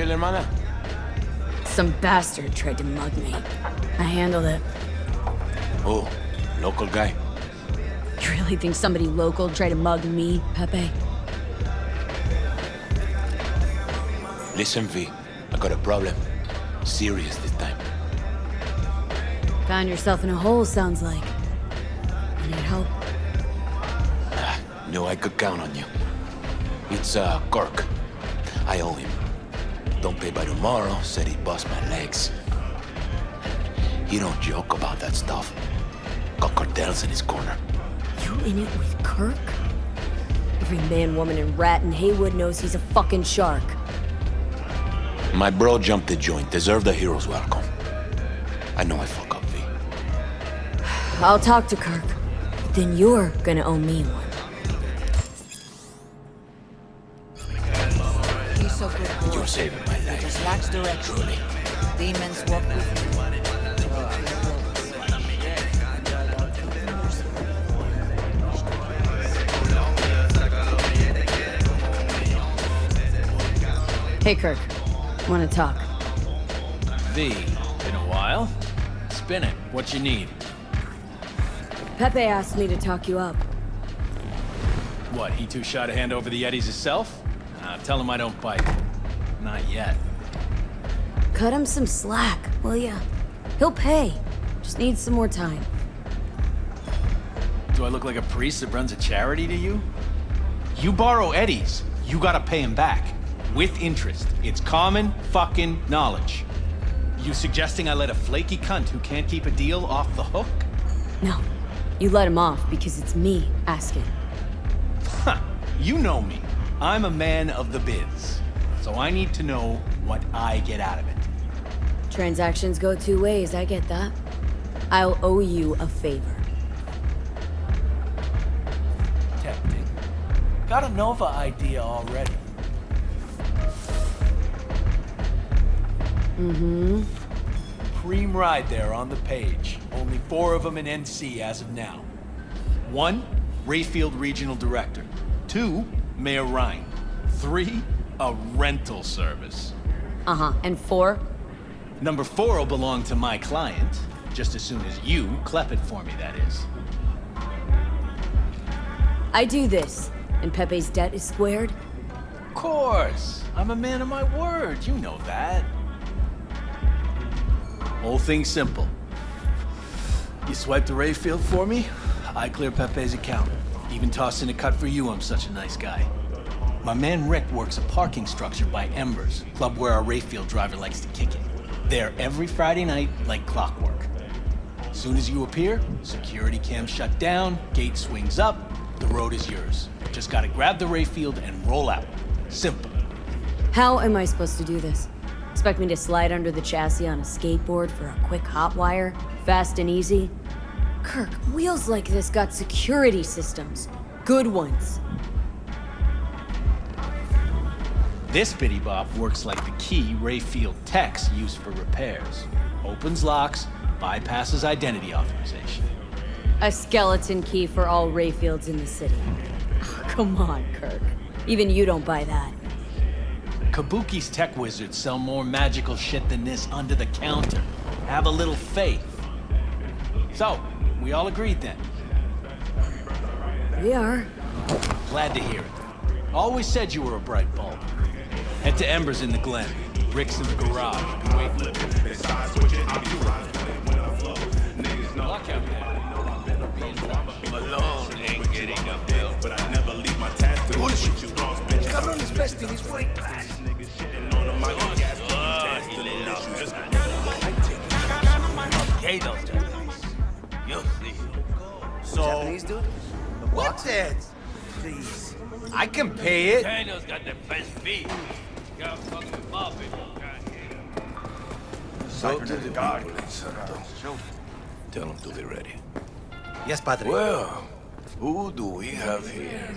Everything chill, hermana? Some bastard tried to mug me. I handled it. Oh, local guy. You really think somebody local tried to mug me, Pepe? Listen, V. I got a problem. Serious this time. Found yourself in a hole, sounds like. I need help. Ah, knew I could count on you. It's, uh, Kirk. I owe him. Don't pay by tomorrow, said he'd bust my legs. He don't joke about that stuff. Got cartels in his corner. You in it with Kirk? Every man, woman, and rat in Heywood knows he's a fucking shark. My bro jumped the joint, deserved a hero's welcome. I know I fuck up, V. I'll talk to Kirk. But then you're gonna owe me one. He's so good. boy. You're saving my He life. direction. Demons walk with me. Hey, Kirk. Wanna talk? V, been a while. Spin it. What you need? Pepe asked me to talk you up. What, he too shy to hand over the eddies himself? Uh, tell him I don't bite. Not yet. Cut him some slack, will ya? He'll pay. Just needs some more time. Do I look like a priest that runs a charity to you? You borrow eddies, you gotta pay him back. With interest. It's common fucking knowledge. You suggesting I let a flaky cunt who can't keep a deal off the hook? No. You let him off because it's me asking. Huh. You know me. I'm a man of the biz. So I need to know what I get out of it. Transactions go two ways, I get that. I'll owe you a favor. Tempting. Got a Nova idea already. Mm-hmm. Cream ride there on the page. Only four of them in NC as of now. One, Rayfield Regional Director. Two, Mayor Rhyne. Three, a rental service. Uh-huh. And four? Number four will belong to my client, just as soon as you clep it for me, that is. I do this, and Pepe's debt is squared. Of course! I'm a man of my word, you know that. Whole thing simple. You swipe the Rayfield for me, I clear Pepe's account. Even toss in a cut for you, I'm such a nice guy. My man Rick works a parking structure by Embers, club where our Rayfield driver likes to kick it. There every Friday night, like clockwork. Soon as you appear, security cam shut down, gate swings up, the road is yours. Just gotta grab the Rayfield and roll out. Simple. How am I supposed to do this? Expect me to slide under the chassis on a skateboard for a quick hot wire? Fast and easy? Kirk, wheels like this got security systems. Good ones. This bitty bop works like the key Rayfield techs use for repairs. Opens locks, bypasses identity authorization. A skeleton key for all Rayfields in the city. Oh, come on, Kirk. Even you don't buy that. Kabuki's tech wizards sell more magical shit than this under the counter. Have a little faith. So, we all agreed then. We are. Glad to hear it. Always said you were a bright bulb. Head to Embers in the Glen. Rick's in the garage. Be waiting. Lock out there. Be in touch. Malone ain't getting a bill, but I never leave my task to Bullshit. you lost, bitch. Cabrones vesting his weight class. On the mic, gas, gas, to the issues. Okay, those You'll see. So, Japanese dude? What that? Please. I can pay it. Daniel's got the best beat. Got fucking Bobby. Go to the people in Santo. Uh, Tell them to be ready. Yes, padre. Well, who do we have here?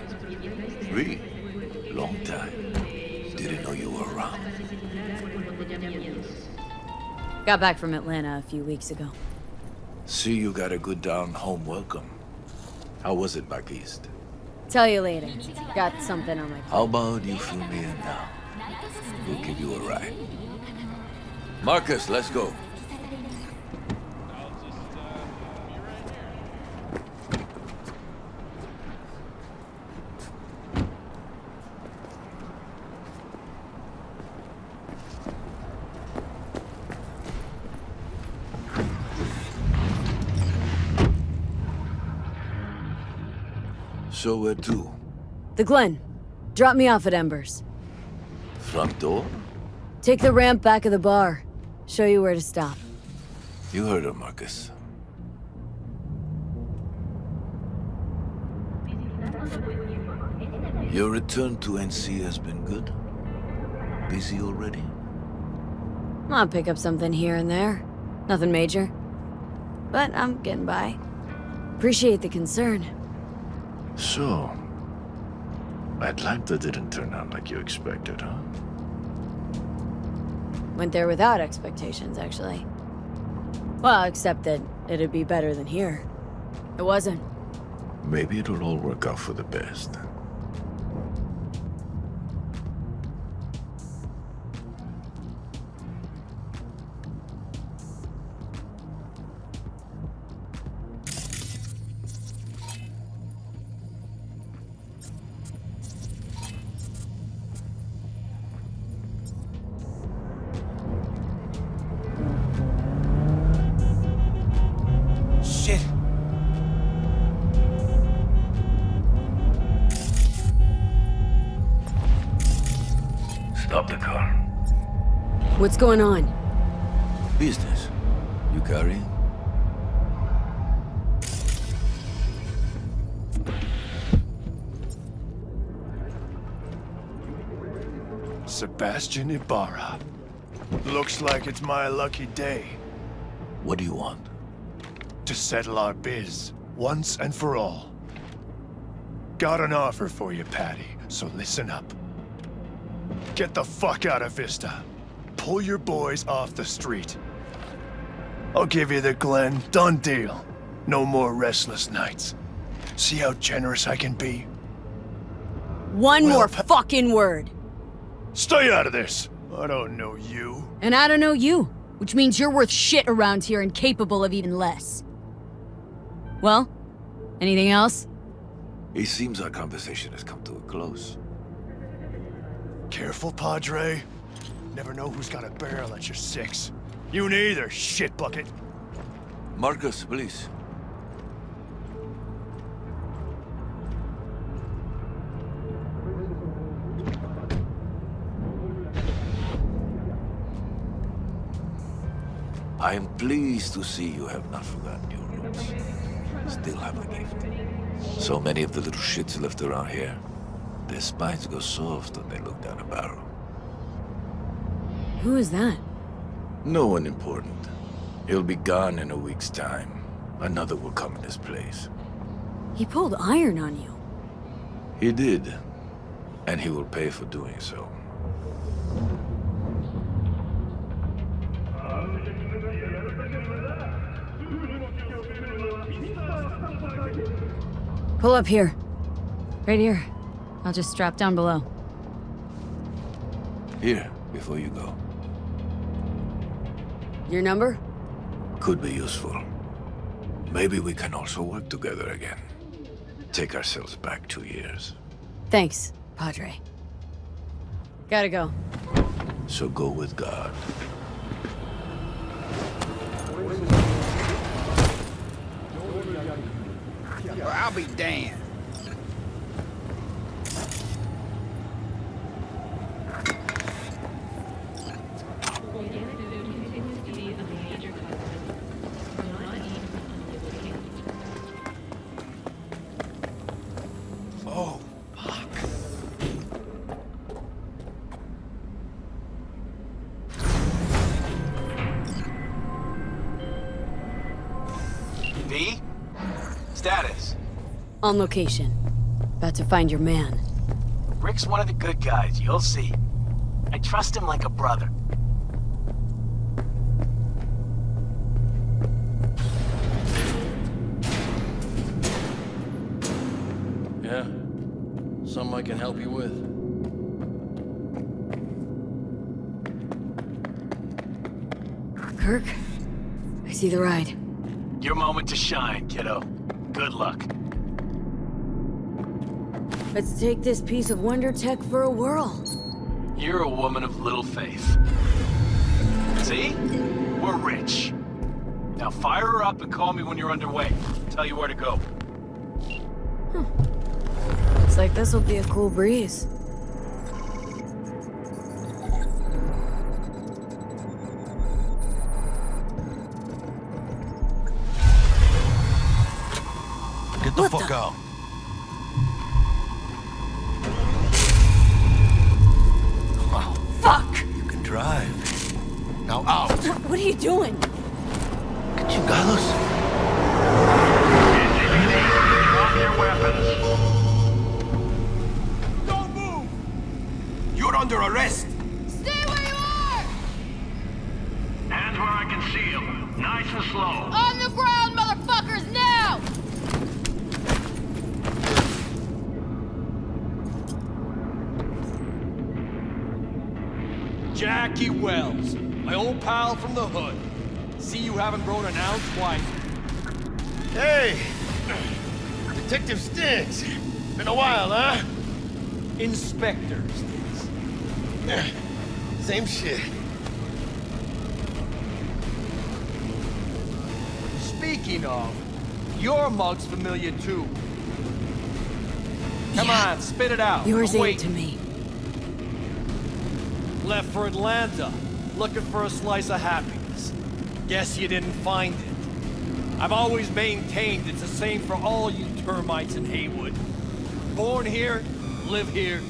Three. Long time. Didn't know you were around. Got back from Atlanta a few weeks ago. See you got a good down home welcome. How was it back east? Tell you later. Got something on my How about you fill me in now? We'll give you a ride. Marcus, let's go. So where to? The Glen. Drop me off at Embers. Front door? Take the ramp back of the bar. Show you where to stop. You heard her, Marcus. Your return to NC has been good? Busy already? I'll pick up something here and there. Nothing major. But I'm getting by. Appreciate the concern. So, Atlanta didn't turn out like you expected, huh? Went there without expectations, actually. Well, except that it'd be better than here. It wasn't. Maybe it'll all work out for the best. What's going on? Business. You carrying? Sebastian Ibarra. Looks like it's my lucky day What do you want? to settle our biz, once and for all. Got an offer for you, Patty, so listen up. Get the fuck out of Vista. Pull your boys off the street. I'll give you the Glen, done deal. No more restless nights. See how generous I can be? One Well, more fucking word. Stay out of this! I don't know you. And I don't know you, which means you're worth shit around here and capable of even less. Well, anything else? It seems our conversation has come to a close. Careful, Padre. Never know who's got a barrel at your six. You neither, shit bucket. Marcus, please. I am pleased to see you have not forgotten your roots. Still have the gift. So many of the little shits left around here, their spines go soft when they look down a barrel. Who is that? No one important. He'll be gone in a week's time. Another will come in his place. He pulled iron on you. He did. And he will pay for doing so. Pull up here. Right here. I'll just strap down below. Here, before you go. Your number? Could be useful. Maybe we can also work together again. Take ourselves back two years. Thanks, Padre. Gotta go. So go with God. Well, I'll be damned. On location. About to find your man. Rick's one of the good guys, you'll see. I trust him like a brother. Yeah? Something I can help you with? Kirk, I see the ride. Your moment to shine, kiddo. Good luck. Let's take this piece of wonder tech for a whirl. You're a woman of little faith. See? We're rich. Now fire her up and call me when you're underway. Tell you where to go. Hmm. Looks like this'll be a cool breeze. Mug's familiar too. Come on, spit it out. Yours ain't to me. Left for Atlanta, looking for a slice of happiness. Guess you didn't find it. I've always maintained it's the same for all you termites in Heywood. Born here, live here,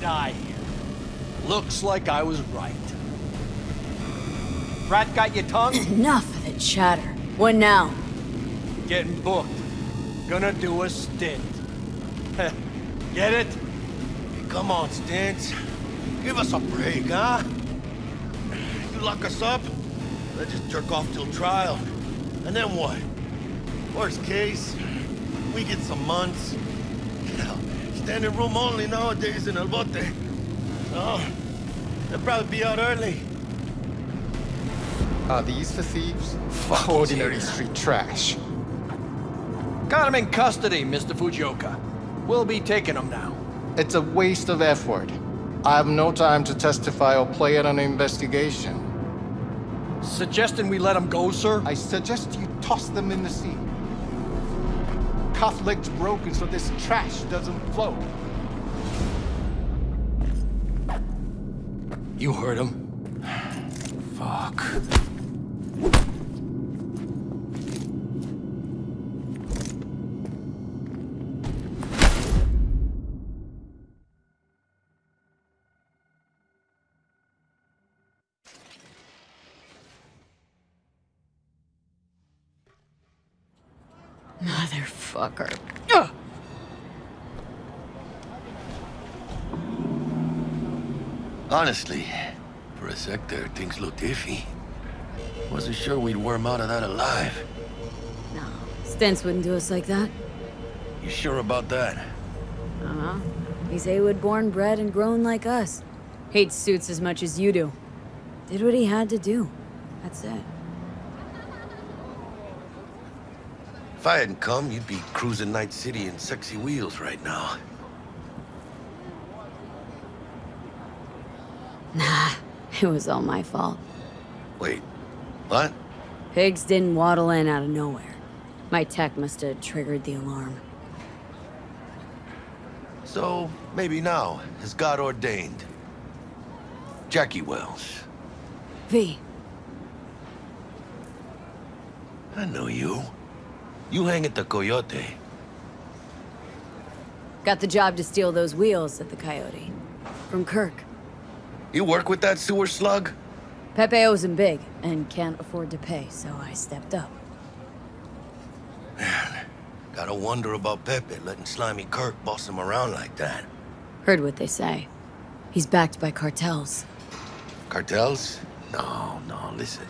die here. Looks like I was right. Rat got your tongue? Enough of the chatter. What now? Getting booked. Gonna do a stint. Get it? Hey, come on, Stintz. Give us a break, huh? You lock us up, let's just jerk off till trial. And then what? Worst case, we get some months. Hell, standing room only nowadays in El Bote. Oh, they'll probably be out early. Are these for thieves? Ordinary street trash. Got him in custody, Mr. Fujioka. We'll be taking him now. It's a waste of effort. I have no time to testify or play in an investigation. Suggesting we let him go, sir? I suggest you toss them in the sea. Cuff legs broken so this trash doesn't flow. You heard him. Fuck. Motherfucker. Honestly, for a sec there, things looked iffy. Wasn't sure we'd worm out of that alive. No, Stents wouldn't do us like that. You sure about that? Uh-huh. He's Heywood born, bred, and grown like us. Hates suits as much as you do. Did what he had to do. That's it. If I hadn't come, you'd be cruising Night City in sexy wheels right now. Nah, it was all my fault. Wait, what? Pigs didn't waddle in out of nowhere. My tech must have triggered the alarm. So, maybe now, as God ordained. Jackie Wells. V, I know you. You hang at the Coyote. got the job to steal those wheels at the Coyote. From Kirk. You work with that sewer slug? Pepe owes him big, and can't afford to pay, so I stepped up. Man, gotta wonder about Pepe letting Slimy Kirk boss him around like that. Heard what they say. He's backed by cartels. Cartels? No, no, listen.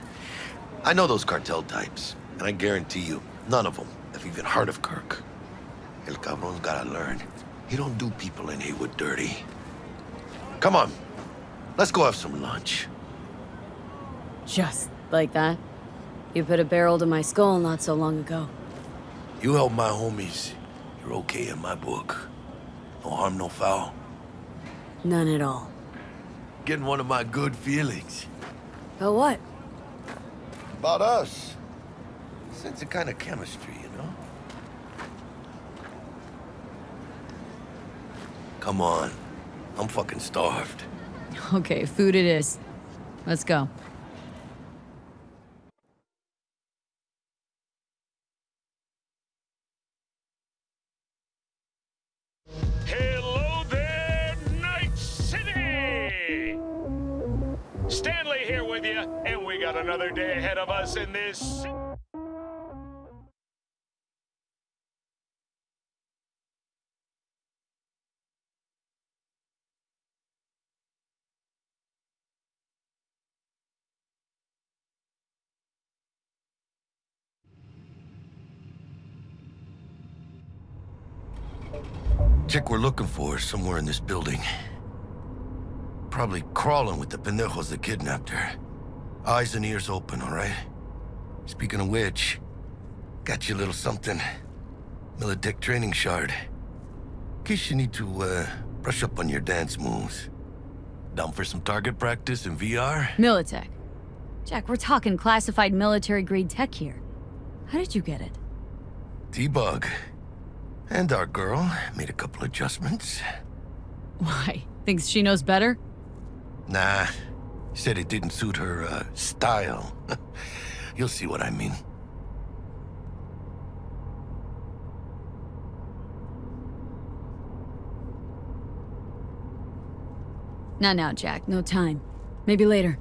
I know those cartel types, and I guarantee you, none of them have even heard of Kirk. El cabron's gotta learn. He don't do people in Heywood dirty. Come on, let's go have some lunch. Just like that? You put a barrel to my skull not so long ago. You help my homies, you're okay in my book. No harm, no foul. None at all. Getting one of my good feelings. But what? About us. Sense a kind of chemistry, you know? Come on. I'm fucking starved. Okay, food it is. Let's go. Hello there, Night City! Stanley here with you, and we got another day ahead of us in this. Chick we're looking for is somewhere in this building. Probably crawling with the pendejos that kidnapped her. Eyes and ears open, all right? Speaking of which, got you a little something. Militech training shard. In case you need to, uh, brush up on your dance moves. Down for some target practice in VR? Militech. Jack, we're talking classified military-grade tech here. How did you get it? T-Bug. And our girl made a couple adjustments. Why? Thinks she knows better? Nah. Said it didn't suit her, uh, style. You'll see what I mean. Not now, Jack. No time. Maybe later.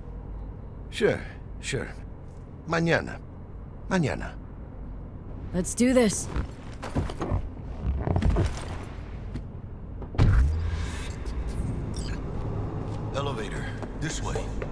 Sure, sure. Mañana. Mañana. Let's do this. Elevator. This way.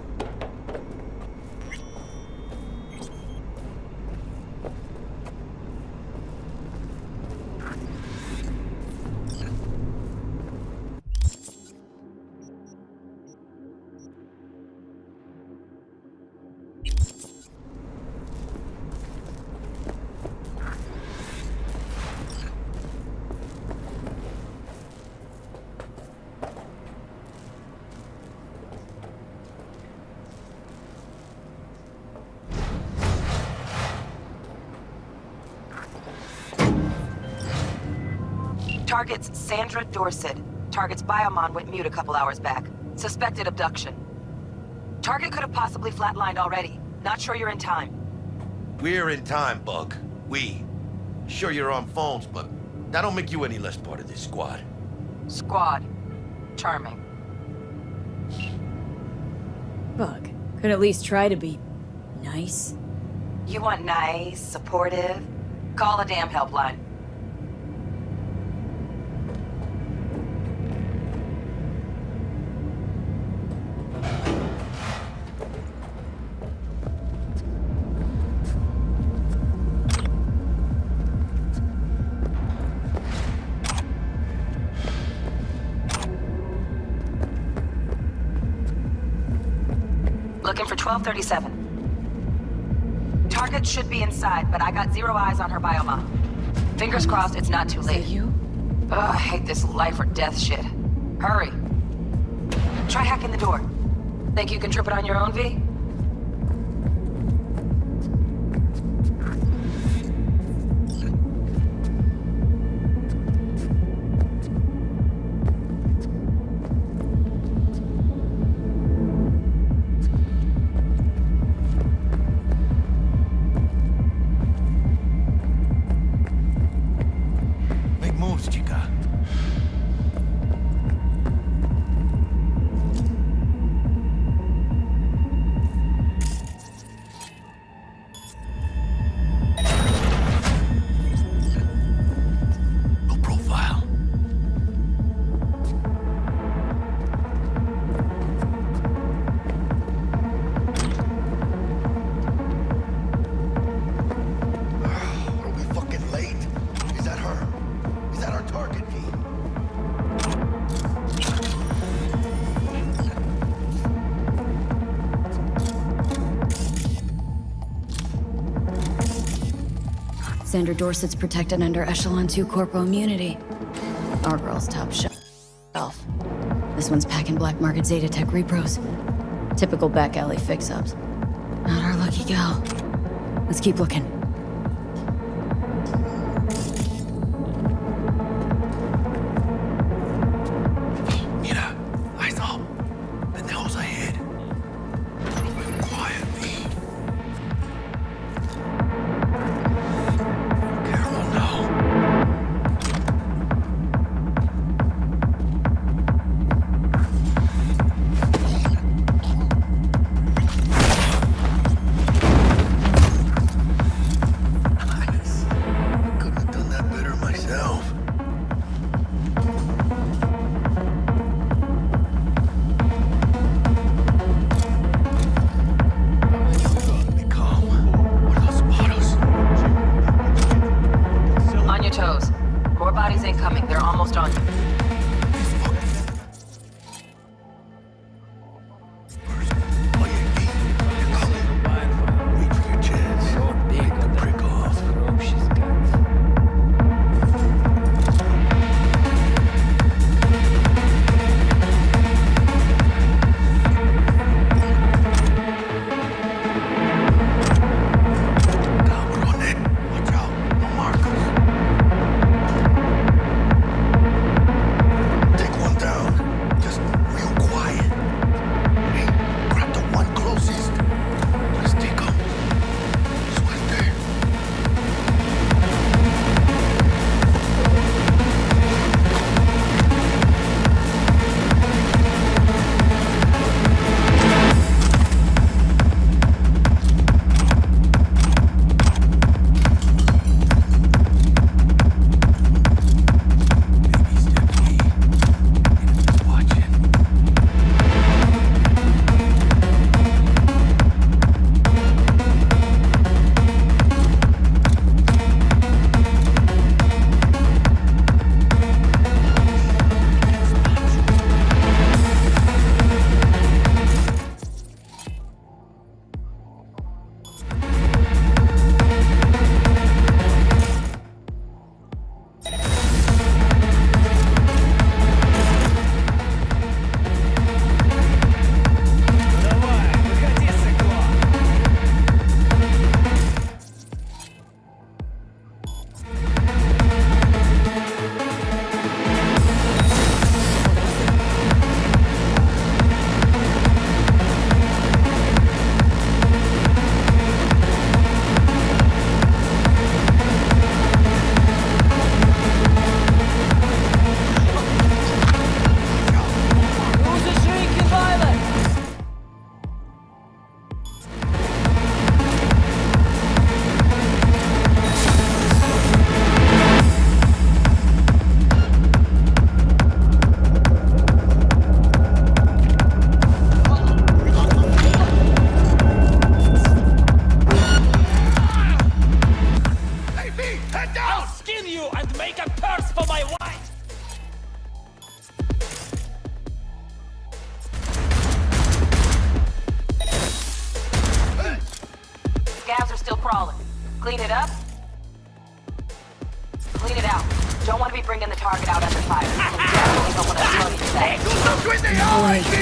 Target's Sandra Dorset. Target's biomon went mute a couple hours back. Suspected abduction. Target could have possibly flatlined already. Not sure you're in time. We're in time, Bug. We. Sure you're on phones, but that don't make you any less part of this squad. Squad. Charming. Bug. Could at least try to be... nice? You want nice, supportive? Call a damn helpline. Seven. Target should be inside, but I got zero eyes on her biomon. Fingers crossed it's not too late. you? Ugh, I hate this life or death shit. Hurry. Try hacking the door. Think you can trip it on your own, V? under Dorset's protected under Echelon 2 corporal immunity. Our girl's top shelf. This one's packing black market Zetatech repros. Typical back alley fix-ups. Not our lucky gal. Let's keep looking.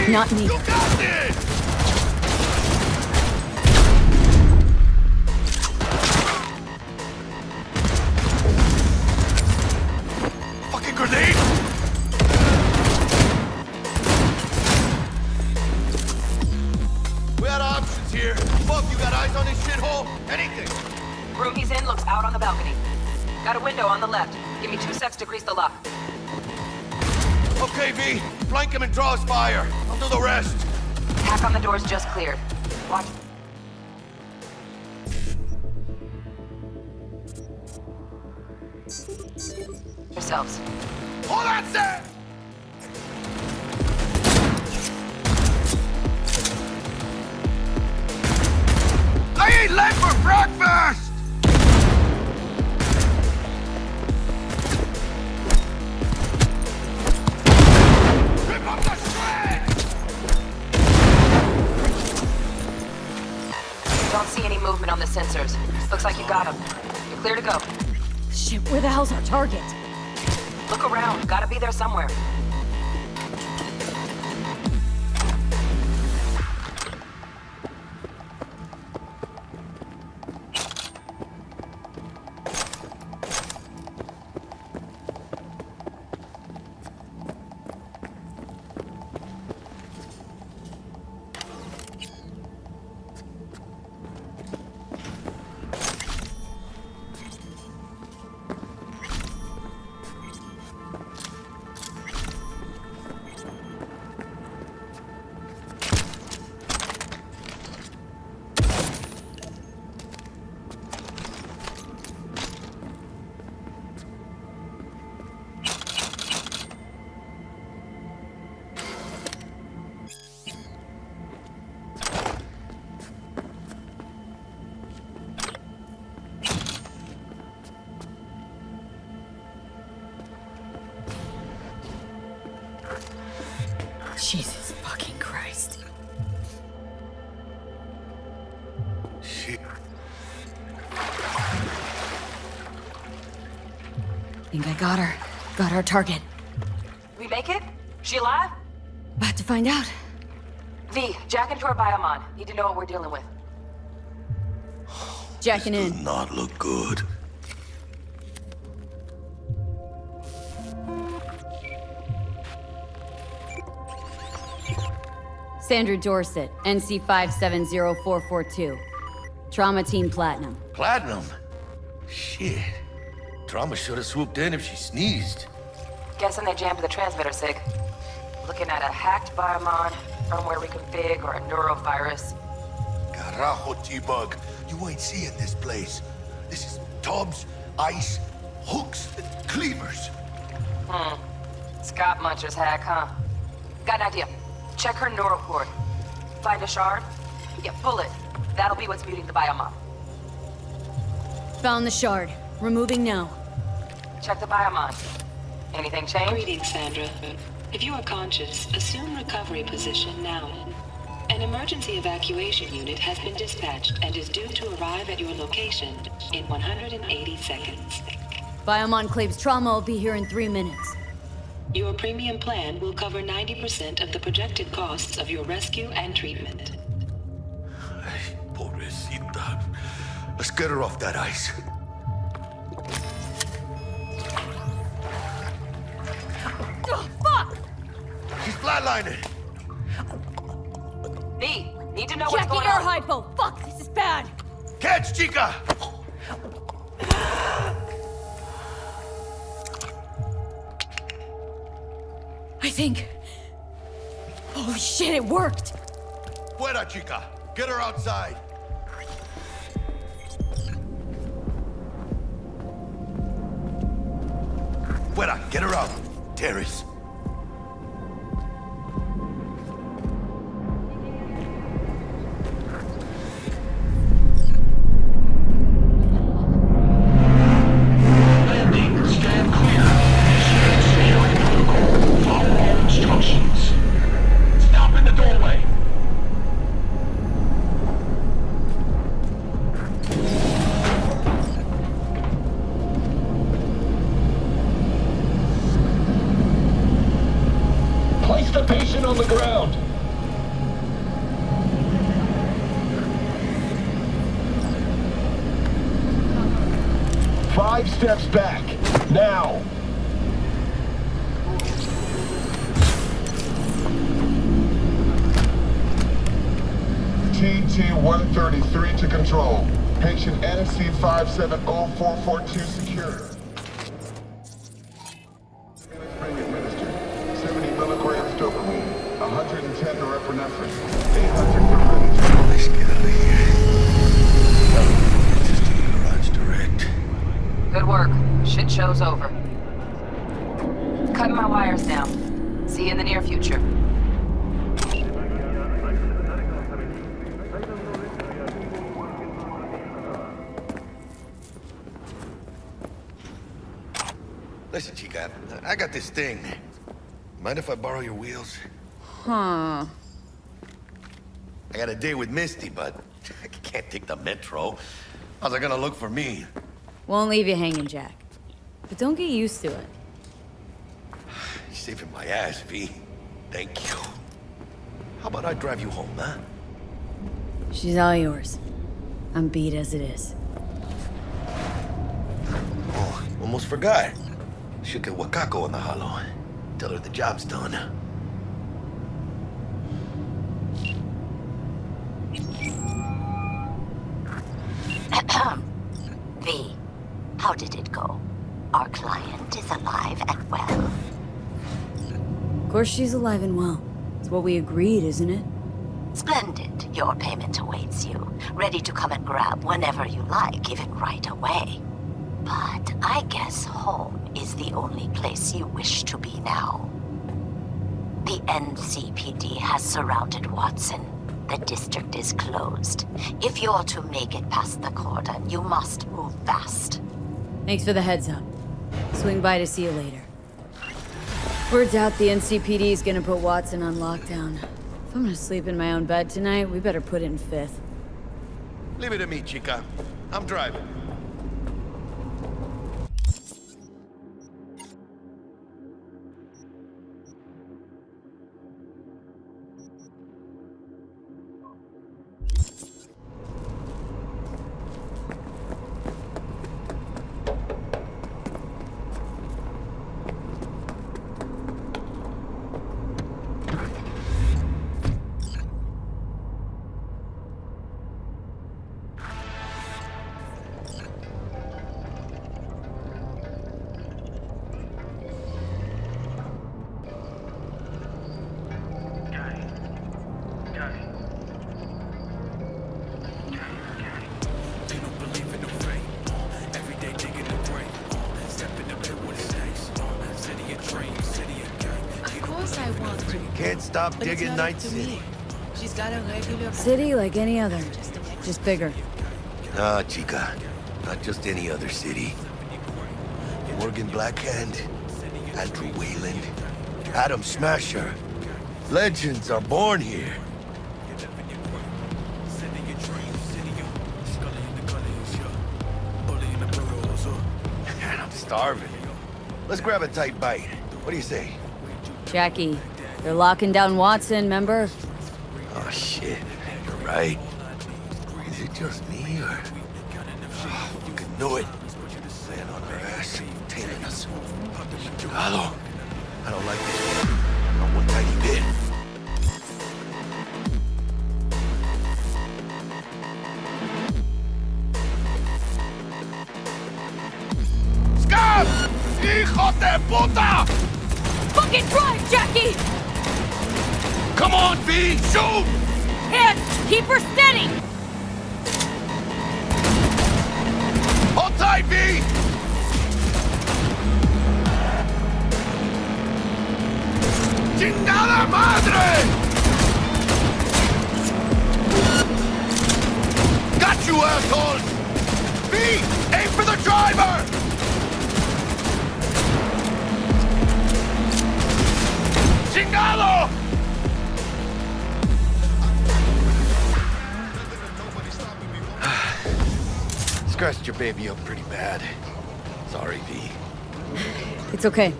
Not me. draws fire. I'll do the rest. Attack on the doors just cleared. Watch. Think I got her. Got our target. We make it? She alive? About to find out. V, jack into her biomon. Need to know what we're dealing with. Jacking in. Not look good. Sandra Dorset, NC 570442. Trauma Team Platinum. Platinum? Shit. Trauma should have swooped in if she sneezed. Guessing they jammed the transmitter, Sig. Looking at a hacked biomon, firmware reconfig, or a neurovirus. Carajo, T-Bug. You ain't seeing this place. This is tubs, ice, hooks, and cleavers. Hmm. Scott Muncher's hack, huh? Got an idea. Check her neural cord. Find a shard? Yeah, pull it. That'll be what's muting the biomon. Found the shard. Removing now. Check the biomon. Anything change? Greetings, Sandra. If you are conscious, assume recovery position now. An emergency evacuation unit has been dispatched and is due to arrive at your location in 180 seconds. Biomon claims trauma will be here in three minutes. Your premium plan will cover 90% of the projected costs of your rescue and treatment. Pobrecita. Let's get her off that ice. Oh, fuck! She's flatlining. V, need to know what's going on. Jackie going air hypo! Fuck, this is bad! Catch, chica! I think... Holy shit, it worked! Fuera, chica. Get her outside. Fuera, get her out. Terrace. On the ground. Five steps back. Now. TT-133 to control. Patient NC570442 secure. Spring administered. 70 milligrams dopamine. 110 norepinephrine. 800 for Let's get out of here. Just to the garage direct. Good work. Shit show's over. Cutting my wires down. See you in the near future. Listen, chica, I got this thing. Mind if I borrow your wheels? Huh. I got a date with Misty, but I can't take the metro. How's it gonna look for me? Won't leave you hanging, Jack. But don't get used to it. You're saving my ass, V. Thank you. How about I drive you home, huh? She's all yours. I'm beat as it is. Oh, almost forgot. Should get Wakako on the holo. Tell her the job's done. V, how did it go? Our client is alive and well. Of course she's alive and well. It's what we agreed, isn't it? Splendid. Your payment awaits you. Ready to come and grab whenever you like, even right away. But I guess home is the only place you wish to be now. The NCPD has surrounded Watson. The district is closed. If you're to make it past the cordon, you must move fast. Thanks for the heads up. Swing by to see you later. Word's out the NCPD is gonna put Watson on lockdown. If I'm gonna sleep in my own bed tonight, we better put it in fifth. Leave it to me, chica. I'm driving. Can't But digging Night City. She's got a regular... City like any other, just bigger. Nah, chica. Not just any other city. Morgan Blackhand, Andrew Weyland, Adam Smasher. Legends are born here. Man, I'm starving. Let's grab a tight bite. What do you say? Jackie, they're locking down Watson, remember? Oh, shit. You're right. Scratched your baby up pretty bad. Sorry, V. It's okay.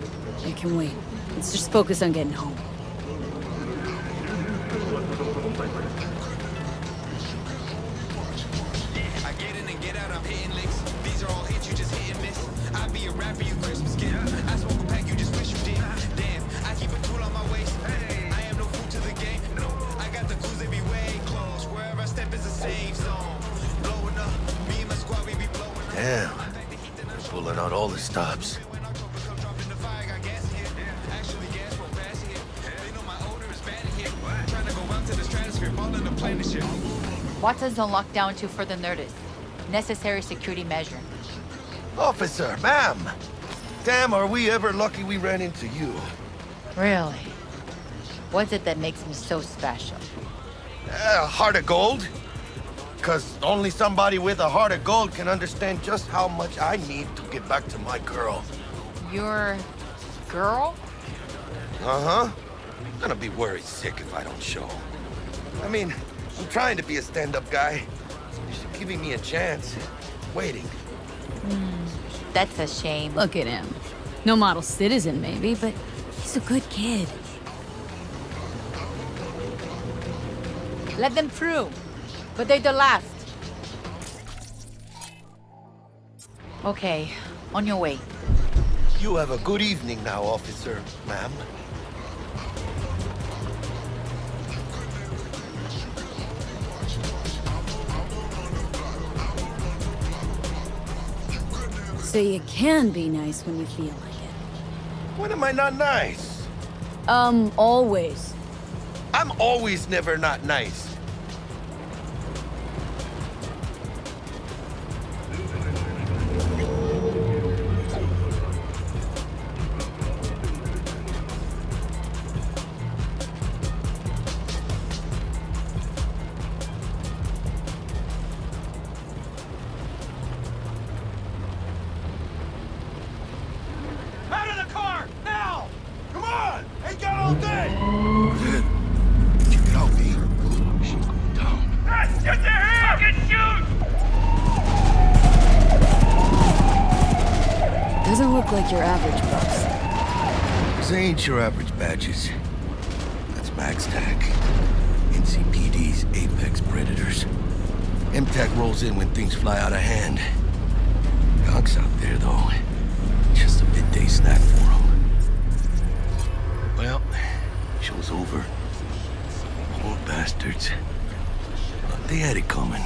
I can wait. Let's just focus on getting home. Watson's on lockdown until further notice. Necessary security measure. Officer, ma'am! Damn, are we ever lucky we ran into you. Really? What's it that makes me so special? Uh, heart of gold? Because only somebody with a heart of gold can understand just how much I need to get back to my girl. Your girl? Uh-huh. I'm gonna be worried sick if I don't show. I mean, I'm trying to be a stand-up guy. You're giving me a chance. Waiting. Hmm, that's a shame. Look at him. No model citizen, maybe, but he's a good kid. Let them through. But they're the last. Okay, on your way. You have a good evening now, officer, ma'am. So you can be nice when you feel like it. When am I not nice? Um, always. I'm always never not nice. Look like your average. These ain't your average badges. That's Max TAC. NCPD's apex predators. MTAC rolls in when things fly out of hand. Gonks out there, though. Just a midday snack for. Well, show's over. Poor bastards. But they had it coming.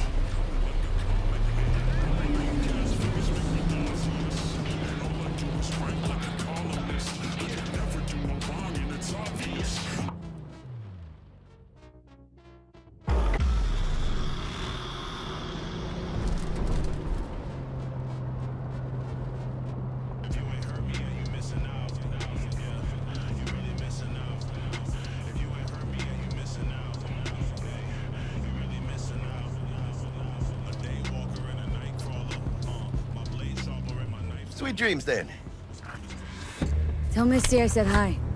Misty I said hi.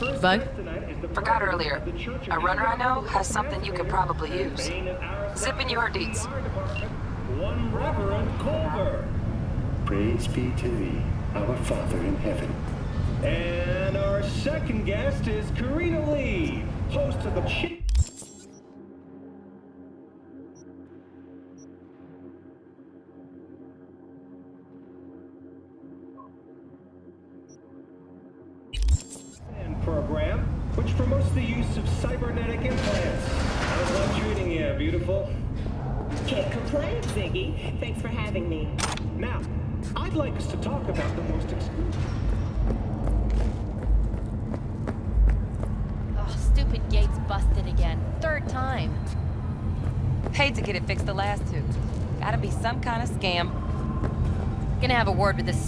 Bug? guest tonight is the Forgot earlier. A runner I know has something you could probably use. Zip in your deeds. one Reverend Colbert. Praise be to thee, our Father in heaven. And our second guest is Karina Lee, host of the Chick.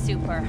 Super.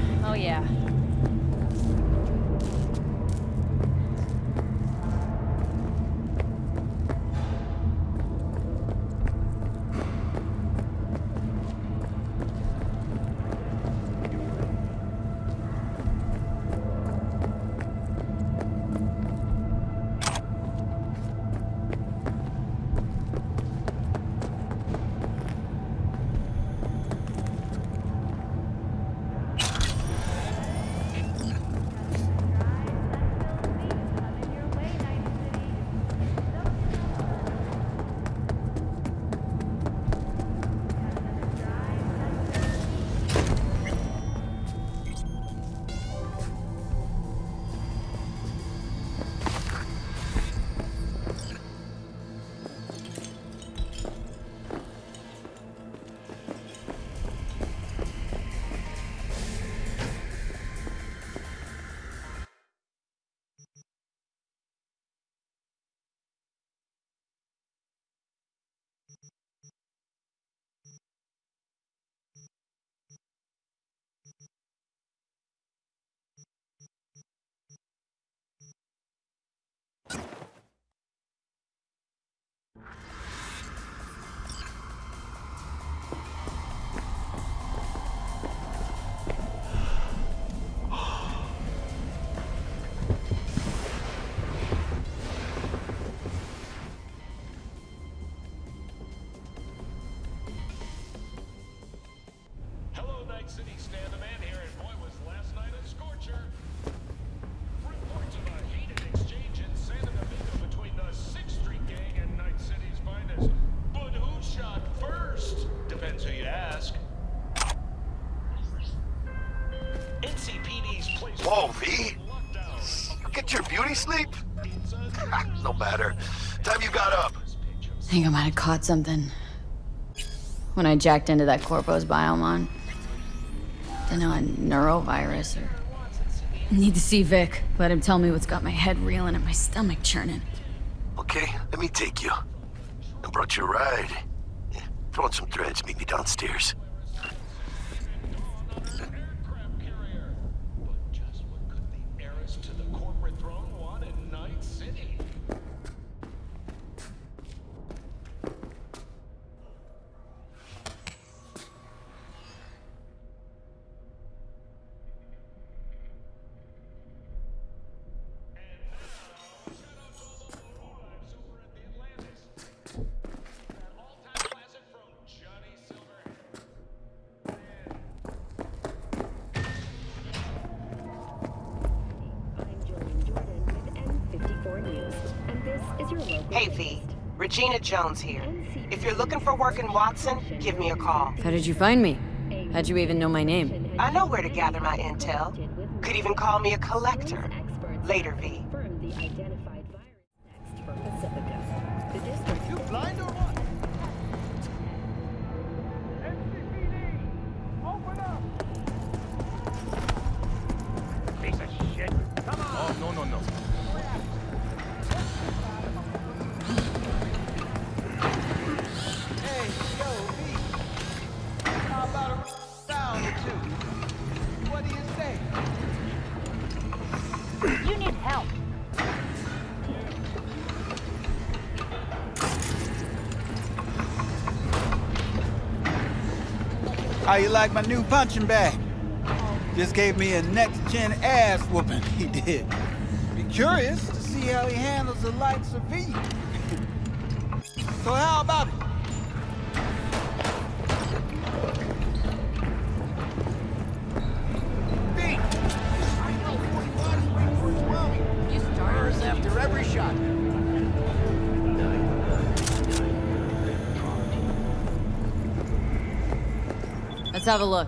Think I might have caught something. When I jacked into that Corpo's biomon. Don't know, a neurovirus or... Need to see Vik. Let him tell me what's got my head reeling and my stomach churning. Okay, let me take you. I brought you a ride. Yeah, throw on some threads, meet me downstairs. Looking for work in Watson, give me a call. How did you find me? How'd you even know my name? I know where to gather my intel. Could even call me a collector. Later, V. How you like my new punching bag? Just gave me a next-gen ass whooping, he did. Be curious to see how he handles the likes of V. so how about it? Have a look.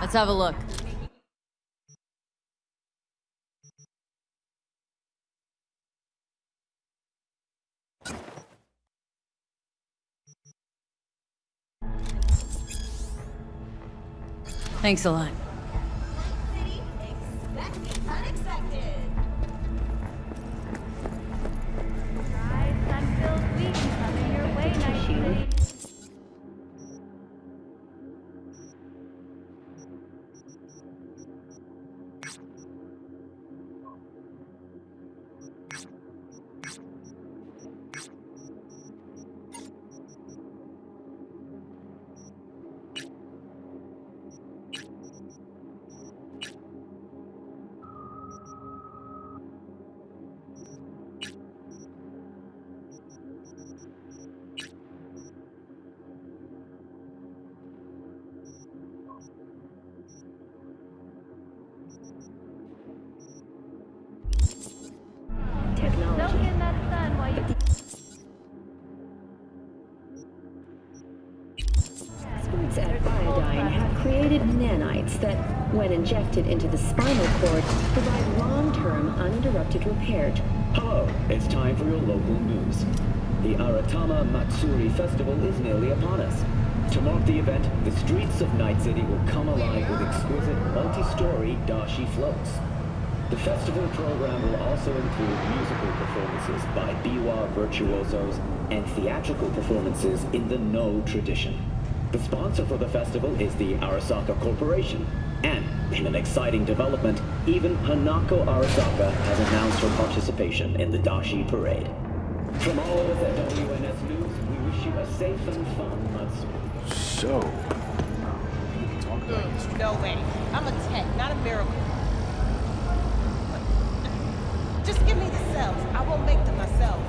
Let's have a look. Thanks a lot. Injected into the spinal cord, provide long-term uninterrupted repair. Hello, it's time for your local news. The Aratama Matsuri Festival is nearly upon us. To mark the event, the streets of Night City will come alive with exquisite multi-story dashi floats. The festival program will also include musical performances by biwa virtuosos and theatrical performances in the Noh tradition. The sponsor for the festival is the Arasaka Corporation. And, in an exciting development, even Hanako Arasaka has announced her participation in the Dashi Parade. From all of us at WNS News, we wish you a safe and fun Matsuri. So, mm, No way. I'm a tech, not a miracle. Just give me the cells. I won't make them myself.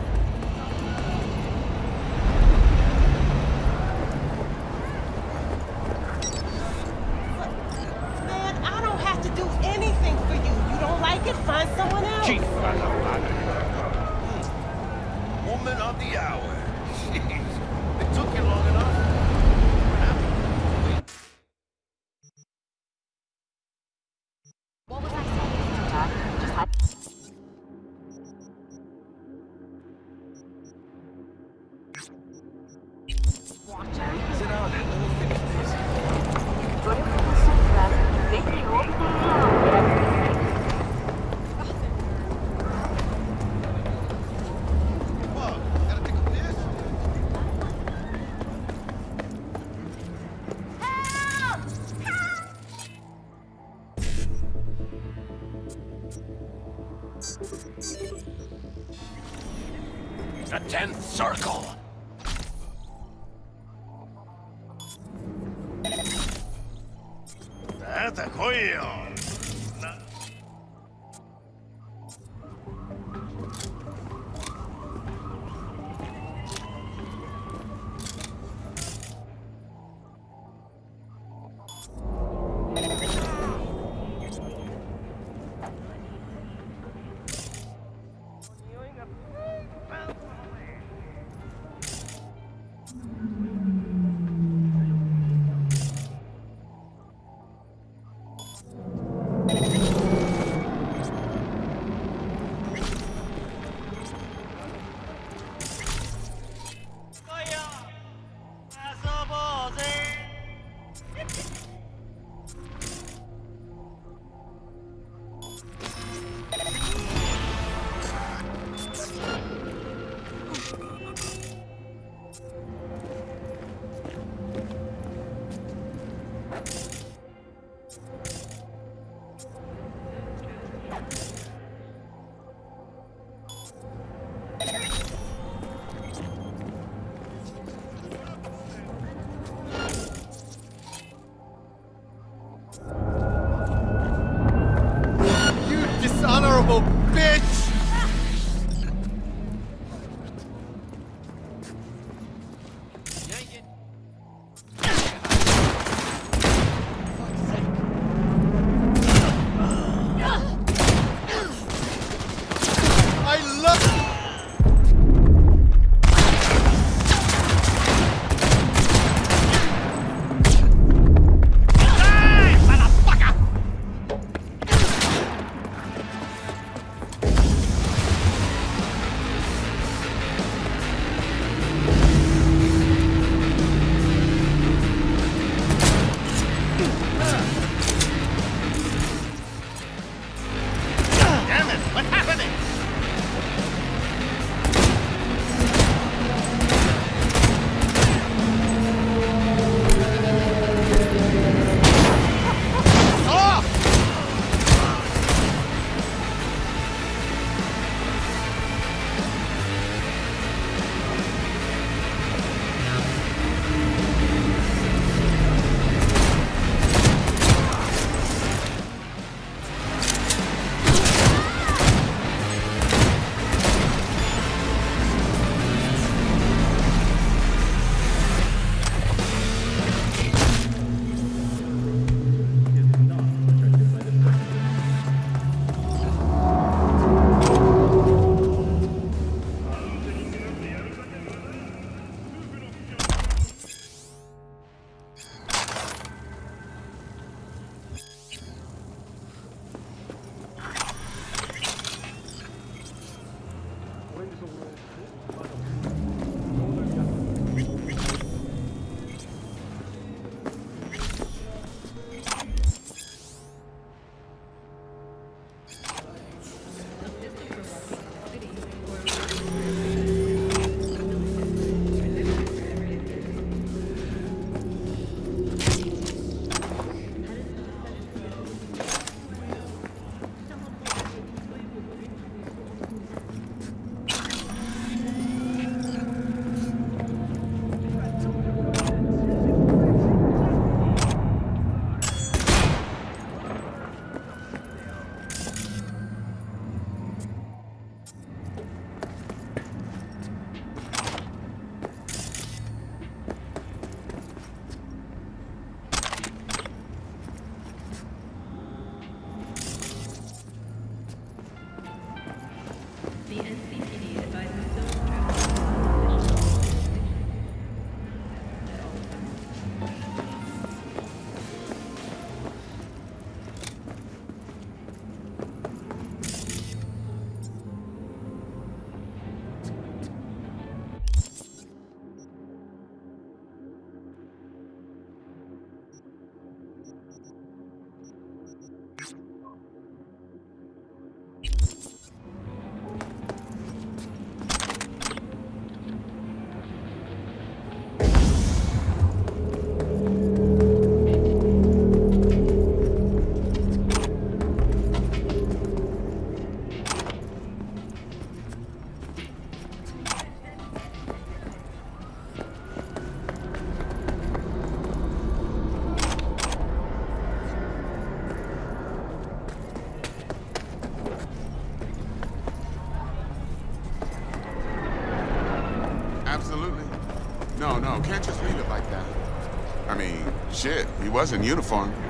Was in uniform.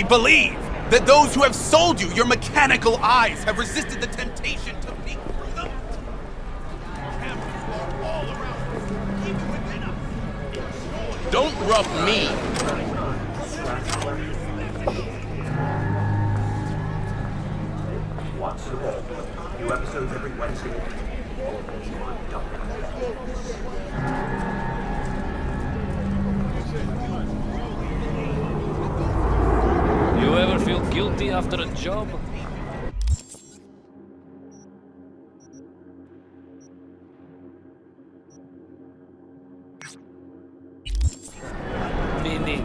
Truly believe that those who have sold you your mechanical eyes have resisted the temptation to peek through them? Around. Don't rub me. New episodes every Wednesday. You ever feel guilty after a job? Vinny.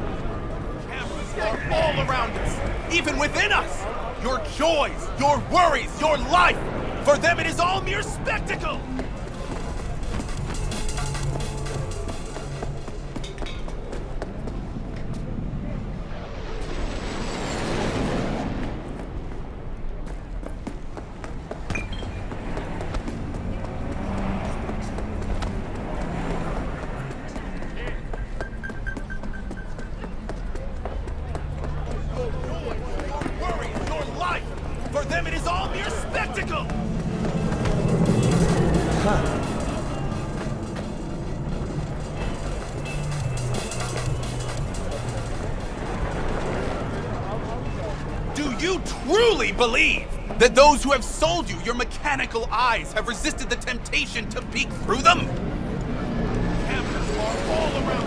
Cameras are all around us, even within us. Your joys, your worries, your life. For them, it is all mere spectacle. Believe that those who have sold you your mechanical eyes have resisted the temptation to peek through them? Cameras are all around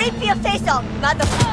Rip your face off, motherfucker!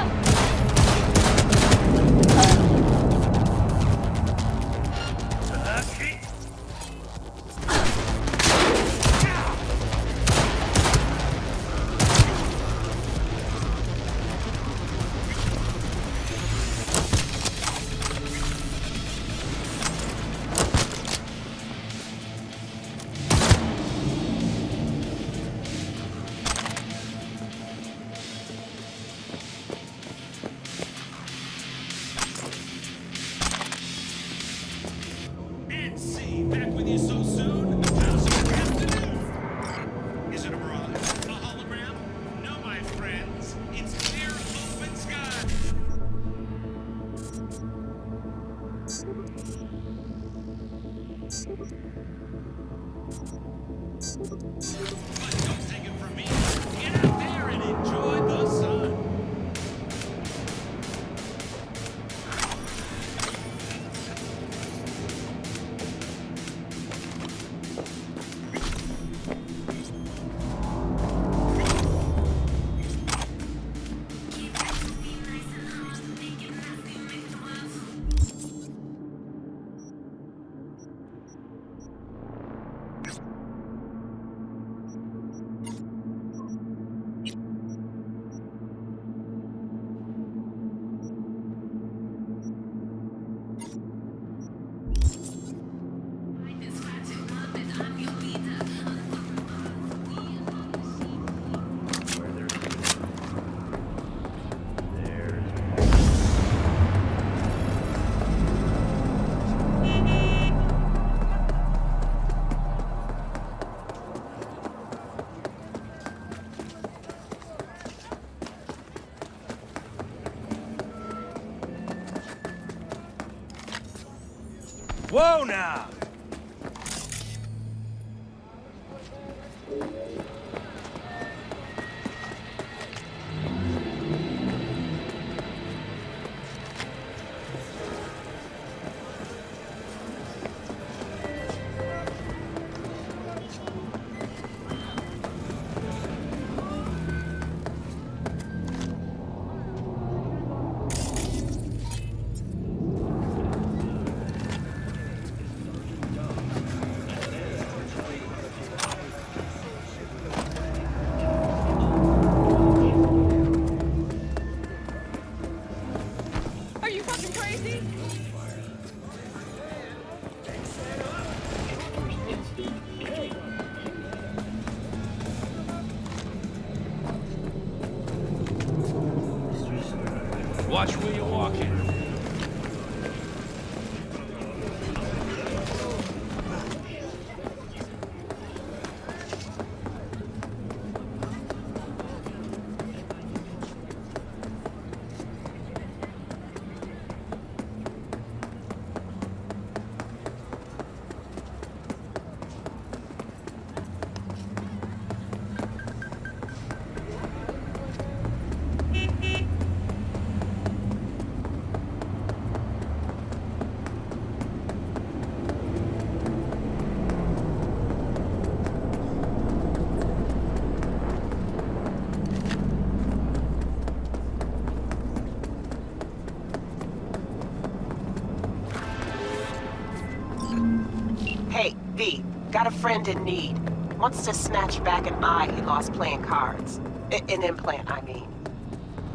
Whoa now! Hey, V, got a friend in need. Wants to snatch back an eye he lost playing cards. I an implant, I mean.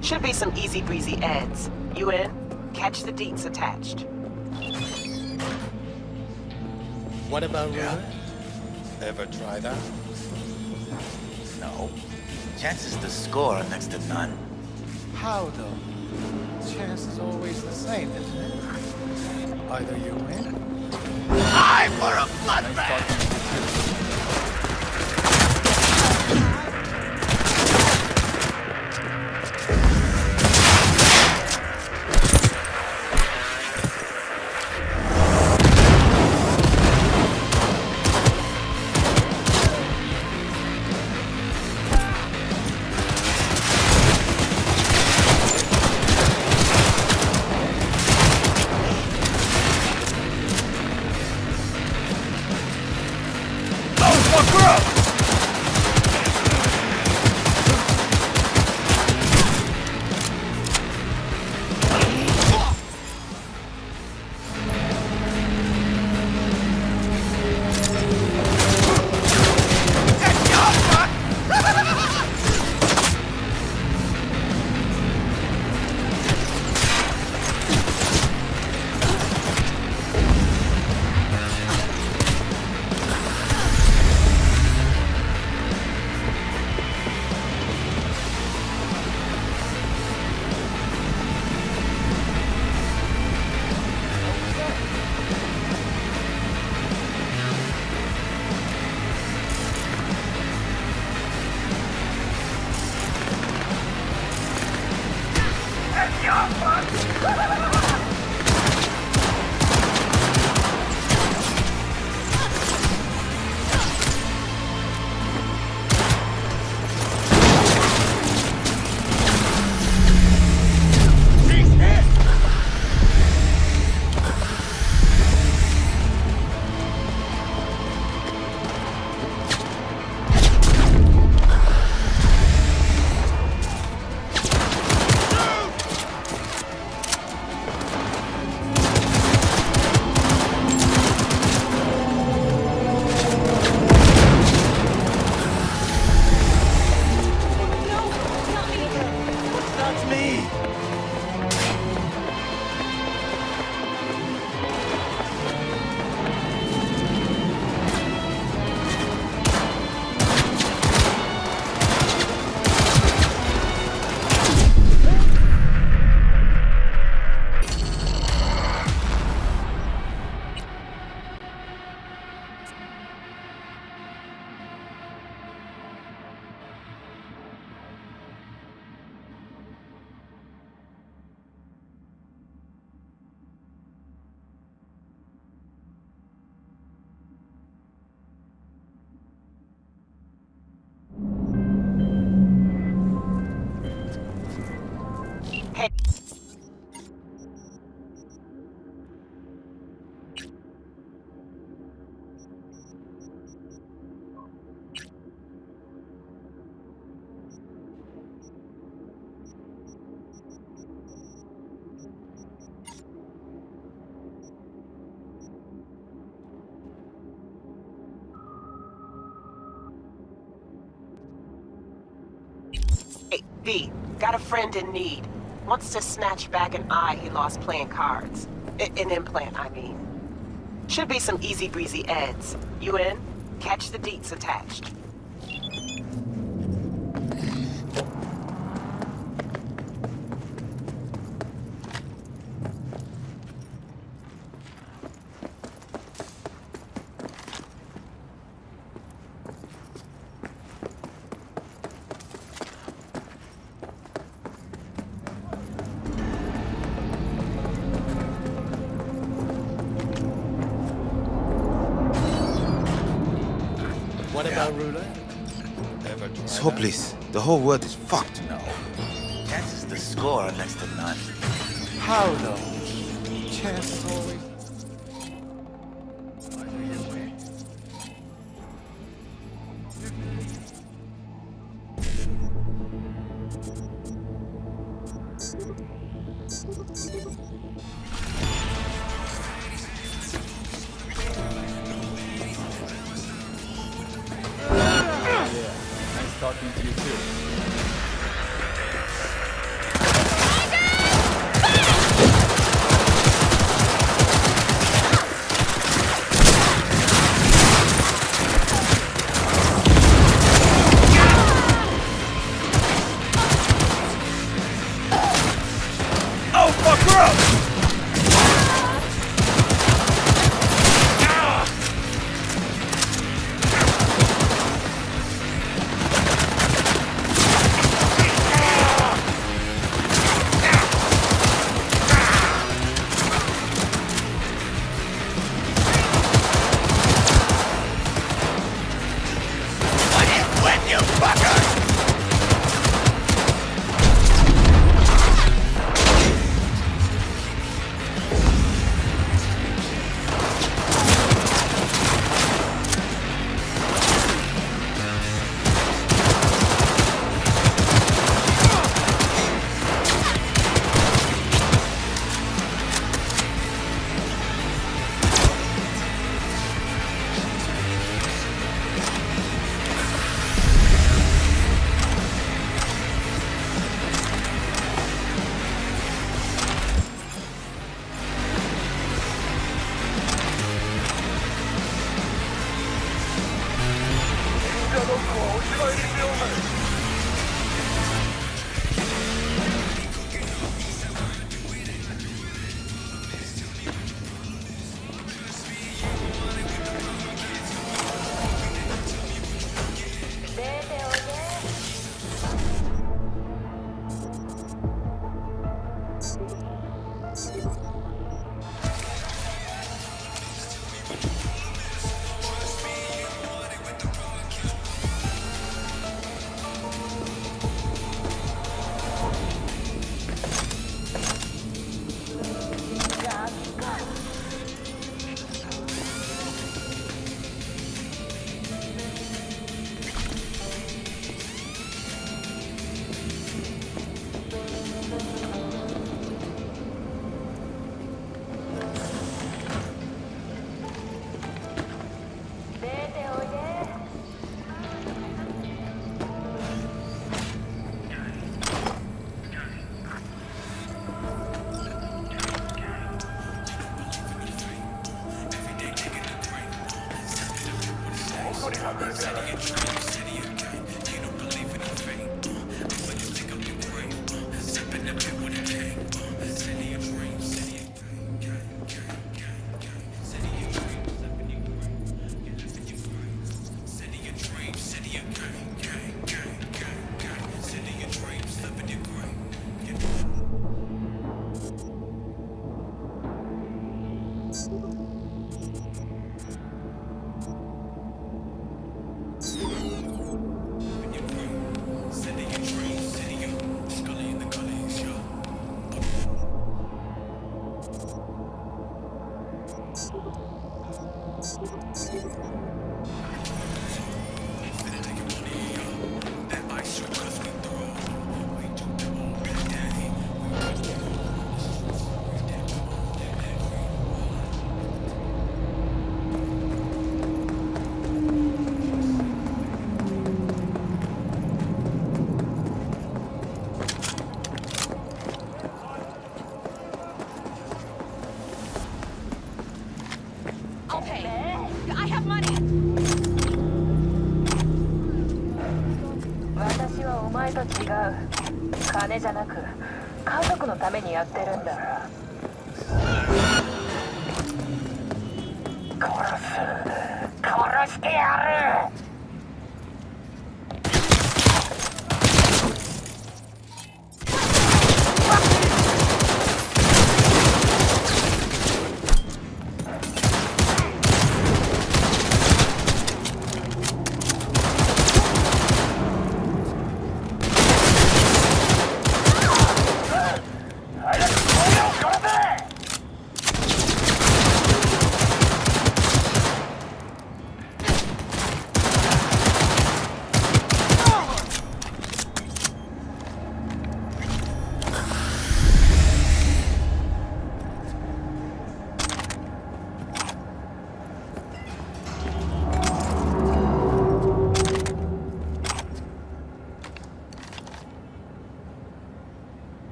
Should be some easy breezy eds. You in? Catch the deets attached. What about roulette? Ever try that? No. Chances to score are next to none. How though? Chance is always the same, isn't it? Either you win. I for a bloodbath! V, got a friend in need. Wants to snatch back an eye he lost playing cards. I- an implant, I mean. Should be some easy breezy eds. You in? Catch the deets attached. Whole world is fucked. No. Chances to score are next to none. How though? Chances always.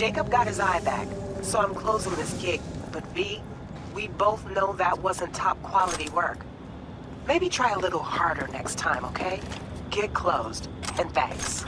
Jacob got his eye back, so I'm closing this gig. But V, we both know that wasn't top quality work. Maybe try a little harder next time, okay? Gig closed, and thanks.